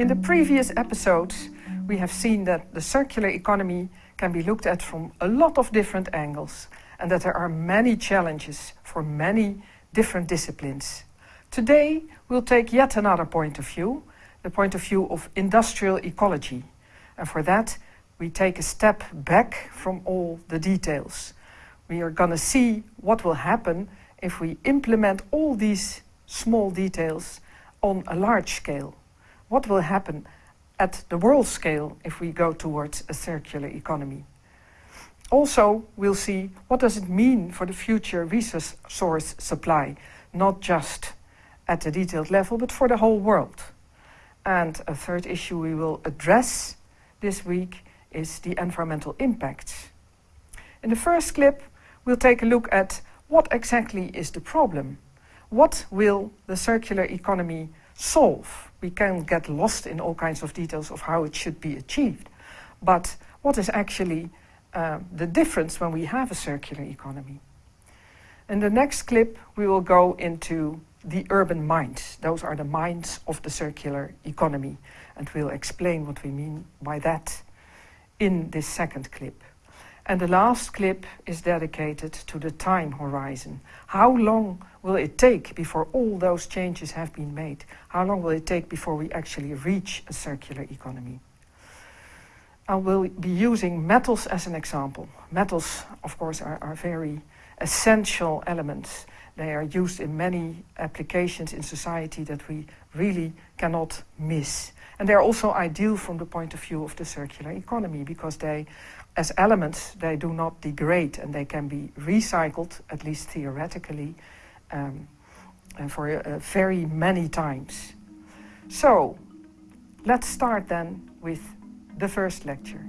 In the previous episodes, we have seen that the circular economy can be looked at from a lot of different angles and that there are many challenges for many different disciplines. Today, we'll take yet another point of view, the point of view of industrial ecology. And for that, we take a step back from all the details. We are going to see what will happen if we implement all these small details on a large scale. What will happen at the world scale if we go towards a circular economy? Also, we'll see what does it mean for the future resource source supply, not just at the detailed level, but for the whole world. And a third issue we will address this week is the environmental impacts. In the first clip, we'll take a look at what exactly is the problem. What will the circular economy solve? We can get lost in all kinds of details of how it should be achieved. But what is actually uh, the difference when we have a circular economy? In the next clip, we will go into the urban mines. Those are the mines of the circular economy. And we'll explain what we mean by that in this second clip. And the last clip is dedicated to the time horizon. How long will it take before all those changes have been made? How long will it take before we actually reach a circular economy? I will be using metals as an example. Metals, of course, are, are very essential elements they are used in many applications in society that we really cannot miss. And they're also ideal from the point of view of the circular economy because they, as elements, they do not degrade and they can be recycled, at least theoretically, um, for uh, very many times. So, let's start then with the first lecture.